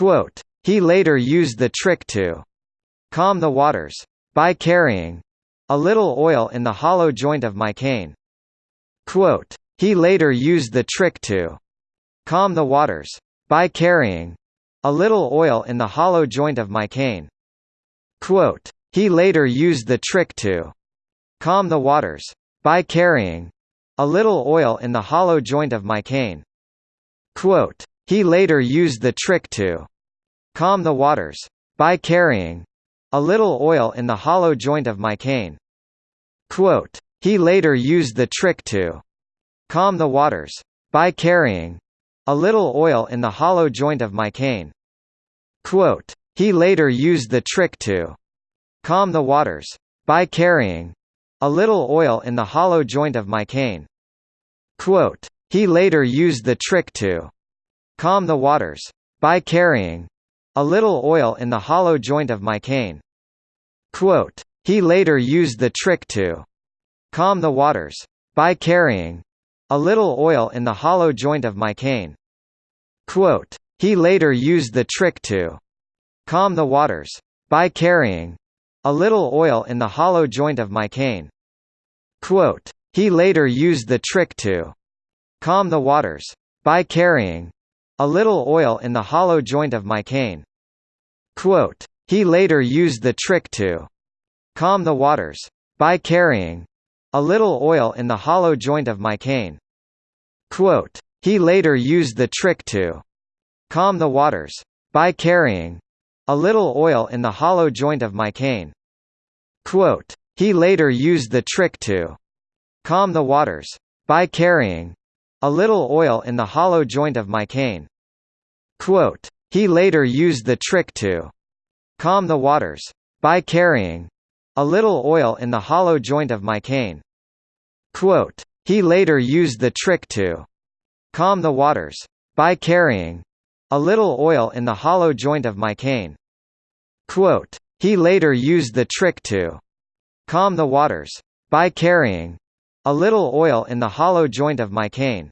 Quote, he later used the trick to calm the waters by carrying a little oil in the hollow joint of my cane. Quote, he later used the trick to calm the waters by carrying a little oil in the hollow joint of my cane. Quote, he later used the trick to calm the waters by carrying a little oil in the hollow joint of my cane. Quote, he later used the trick to calm the waters by carrying a little oil in the hollow joint of my cane. Quote, he later used the trick to calm the waters by carrying a little oil in the hollow joint of my cane. Quote, he later used the trick to calm the waters by carrying a little oil in the hollow joint of my cane. Quote, he later used the trick to calm the waters by carrying a little oil in the hollow joint of my cane. Quote, he later used the trick to calm the waters by carrying a little oil in the hollow joint of my cane. Quote, he later used the trick to calm the waters by carrying a little oil in the hollow joint of my cane. Quote, he later used the trick to calm the waters by carrying a little oil in the hollow joint of my cane. Quote, he later used the trick to calm the waters by carrying a little oil in the hollow joint of my cane. Quote, he later used the trick to calm the waters by carrying a little oil in the hollow joint of my cane. Quote, he later used the trick to calm the waters by carrying a little oil in the hollow joint of my cane. Quote, he later used the trick to calm the waters by carrying a little oil in the hollow joint of my cane. Quote, he later used the trick to calm the waters by carrying a little oil in the hollow joint of my cane. Quote, he later used the trick to calm the waters by carrying a little oil in the hollow joint of my cane.